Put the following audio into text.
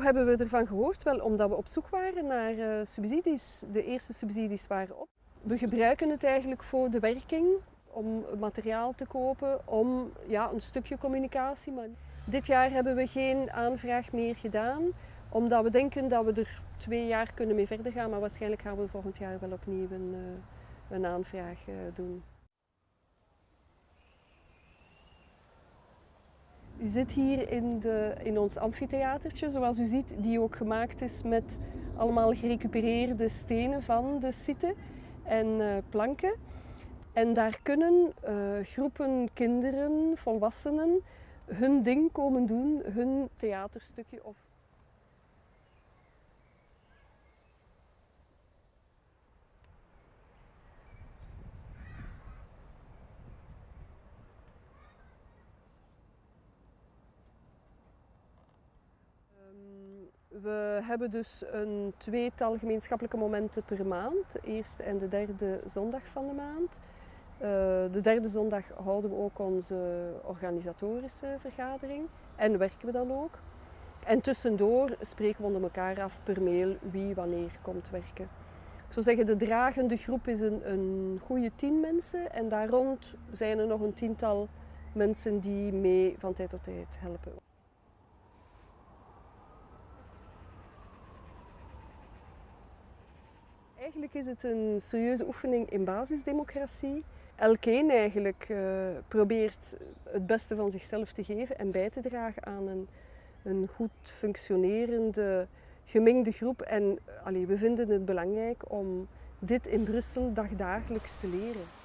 Hoe hebben we ervan gehoord? Wel, omdat we op zoek waren naar uh, subsidies. De eerste subsidies waren op. We gebruiken het eigenlijk voor de werking, om materiaal te kopen, om ja, een stukje communicatie. Maar dit jaar hebben we geen aanvraag meer gedaan, omdat we denken dat we er twee jaar kunnen mee verder gaan. Maar waarschijnlijk gaan we volgend jaar wel opnieuw een, uh, een aanvraag uh, doen. U zit hier in, de, in ons amfitheatertje, zoals u ziet, die ook gemaakt is met allemaal gerecupereerde stenen van de site en uh, planken. En daar kunnen uh, groepen kinderen, volwassenen, hun ding komen doen, hun theaterstukje of We hebben dus een tweetal gemeenschappelijke momenten per maand, de eerste en de derde zondag van de maand. Uh, de derde zondag houden we ook onze organisatorische vergadering en werken we dan ook. En tussendoor spreken we onder elkaar af per mail wie wanneer komt werken. Ik zou zeggen, de dragende groep is een, een goede tien mensen en daar rond zijn er nog een tiental mensen die mee van tijd tot tijd helpen. Eigenlijk is het een serieuze oefening in basisdemocratie. Elkeen eigenlijk uh, probeert het beste van zichzelf te geven en bij te dragen aan een, een goed functionerende gemengde groep. En allee, we vinden het belangrijk om dit in Brussel dagdagelijks te leren.